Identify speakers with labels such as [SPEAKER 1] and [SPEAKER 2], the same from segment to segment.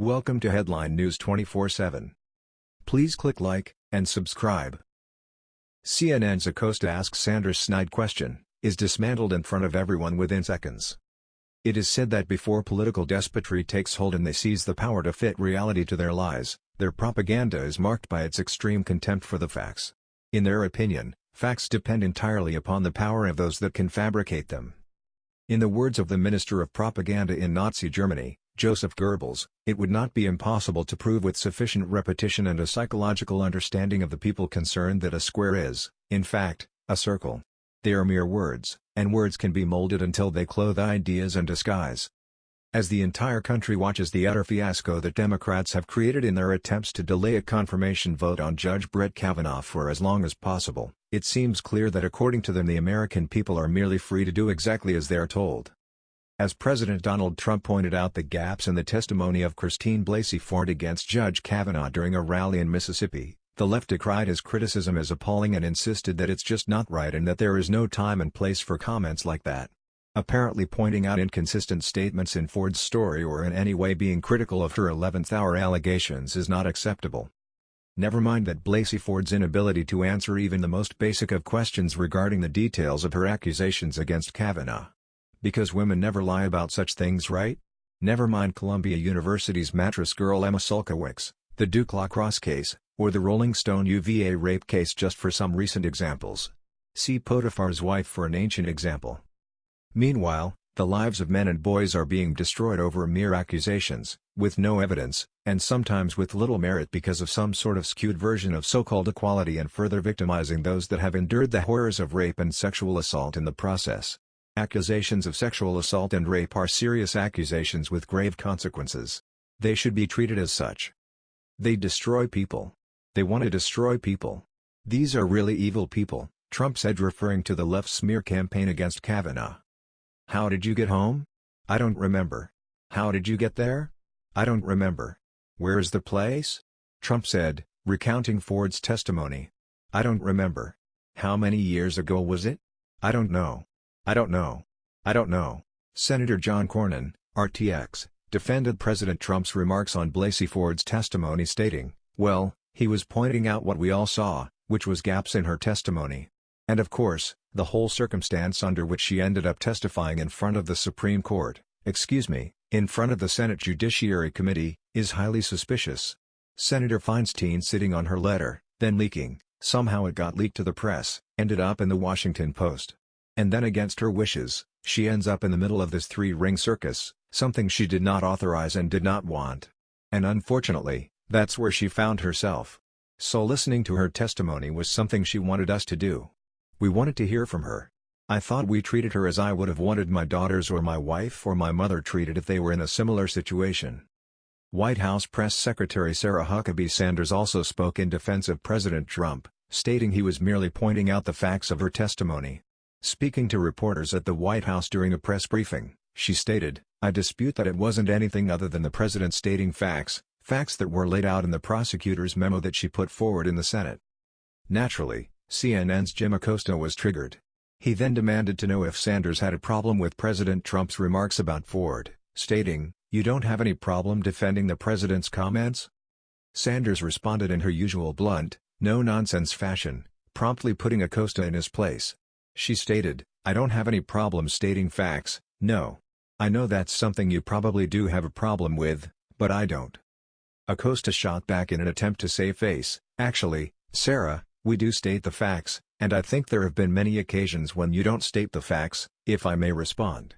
[SPEAKER 1] Welcome to Headline News 24/7. Please click like and subscribe. CNN's Acosta asks Sanders snide question, is dismantled in front of everyone within seconds. It is said that before political despotry takes hold and they seize the power to fit reality to their lies, their propaganda is marked by its extreme contempt for the facts. In their opinion, facts depend entirely upon the power of those that can fabricate them. In the words of the Minister of Propaganda in Nazi Germany, Joseph Goebbels, it would not be impossible to prove with sufficient repetition and a psychological understanding of the people concerned that a square is, in fact, a circle. They are mere words, and words can be molded until they clothe ideas and disguise. As the entire country watches the utter fiasco that Democrats have created in their attempts to delay a confirmation vote on Judge Brett Kavanaugh for as long as possible, it seems clear that according to them the American people are merely free to do exactly as they are told. As President Donald Trump pointed out the gaps in the testimony of Christine Blasey Ford against Judge Kavanaugh during a rally in Mississippi, the left decried his criticism as appalling and insisted that it's just not right and that there is no time and place for comments like that. Apparently pointing out inconsistent statements in Ford's story or in any way being critical of her 11th-hour allegations is not acceptable. Never mind that Blasey Ford's inability to answer even the most basic of questions regarding the details of her accusations against Kavanaugh because women never lie about such things right? Never mind Columbia University's mattress girl Emma Sulkowicz, the Duke lacrosse case, or the Rolling Stone UVA rape case just for some recent examples. See Potiphar's wife for an ancient example. Meanwhile, the lives of men and boys are being destroyed over mere accusations, with no evidence, and sometimes with little merit because of some sort of skewed version of so-called equality and further victimizing those that have endured the horrors of rape and sexual assault in the process. Accusations of sexual assault and rape are serious accusations with grave consequences. They should be treated as such. They destroy people. They want to destroy people. These are really evil people, Trump said referring to the left smear campaign against Kavanaugh. How did you get home? I don't remember. How did you get there? I don't remember. Where is the place? Trump said, recounting Ford's testimony. I don't remember. How many years ago was it? I don't know. I don't know. I don't know. Senator John Cornyn, RTX, defended President Trump's remarks on Blasey Ford's testimony stating, well, he was pointing out what we all saw, which was gaps in her testimony. And of course, the whole circumstance under which she ended up testifying in front of the Supreme Court, excuse me, in front of the Senate Judiciary Committee, is highly suspicious. Senator Feinstein sitting on her letter, then leaking, somehow it got leaked to the press, ended up in the Washington Post. And then against her wishes, she ends up in the middle of this three-ring circus, something she did not authorize and did not want. And unfortunately, that's where she found herself. So listening to her testimony was something she wanted us to do. We wanted to hear from her. I thought we treated her as I would have wanted my daughters or my wife or my mother treated if they were in a similar situation. White House Press Secretary Sarah Huckabee Sanders also spoke in defense of President Trump, stating he was merely pointing out the facts of her testimony. Speaking to reporters at the White House during a press briefing, she stated, I dispute that it wasn't anything other than the president stating facts, facts that were laid out in the prosecutor's memo that she put forward in the Senate. Naturally, CNN's Jim Acosta was triggered. He then demanded to know if Sanders had a problem with President Trump's remarks about Ford, stating, You don't have any problem defending the president's comments? Sanders responded in her usual blunt, no-nonsense fashion, promptly putting Acosta in his place. She stated, I don't have any problem stating facts, no. I know that's something you probably do have a problem with, but I don't. Acosta shot back in an attempt to save face, actually, Sarah, we do state the facts, and I think there have been many occasions when you don't state the facts, if I may respond.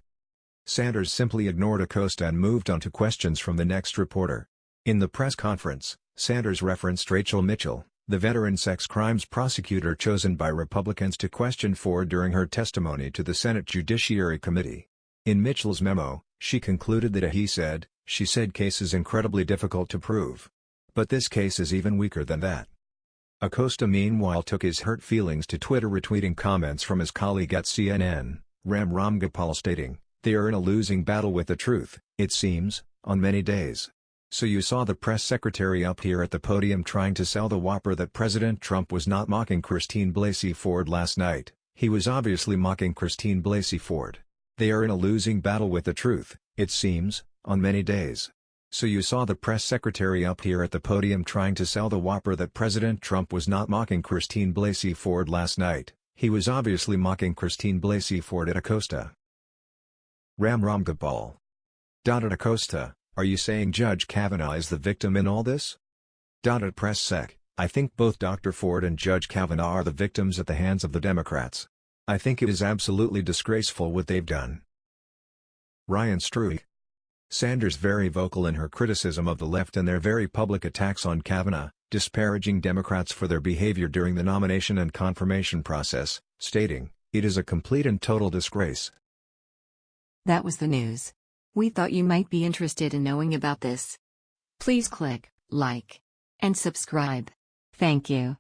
[SPEAKER 1] Sanders simply ignored Acosta and moved on to questions from the next reporter. In the press conference, Sanders referenced Rachel Mitchell, the veteran sex crimes prosecutor chosen by Republicans to question Ford during her testimony to the Senate Judiciary Committee. In Mitchell's memo, she concluded that a he said, she said case is incredibly difficult to prove. But this case is even weaker than that. Acosta meanwhile took his hurt feelings to Twitter retweeting comments from his colleague at CNN, Ram Ramgopal stating, they are in a losing battle with the truth, it seems, on many days. So you saw the press secretary up here at the podium trying to sell the whopper that President Trump was not mocking Christine Blasey Ford last night, he was obviously mocking Christine Blasey Ford. They are in a losing battle with the truth, it seems, on many days. So you saw the press secretary up here at the podium trying to sell the whopper that President Trump was not mocking Christine Blasey Ford last night, he was obviously mocking Christine Blasey Ford at Acosta. Ram Ramgopal. At Acosta, are you saying Judge Kavanaugh is the victim in all this? At Press Sec, I think both Dr. Ford and Judge Kavanaugh are the victims at the hands of the Democrats. I think it is absolutely disgraceful what they've done. Ryan Struyk. Sanders very vocal in her criticism of the left and their very public attacks on Kavanaugh, disparaging Democrats for their behavior during the nomination and confirmation process, stating, it is a complete and total disgrace.
[SPEAKER 2] That was the news. We thought you might be interested in knowing about this. Please click like and subscribe. Thank you.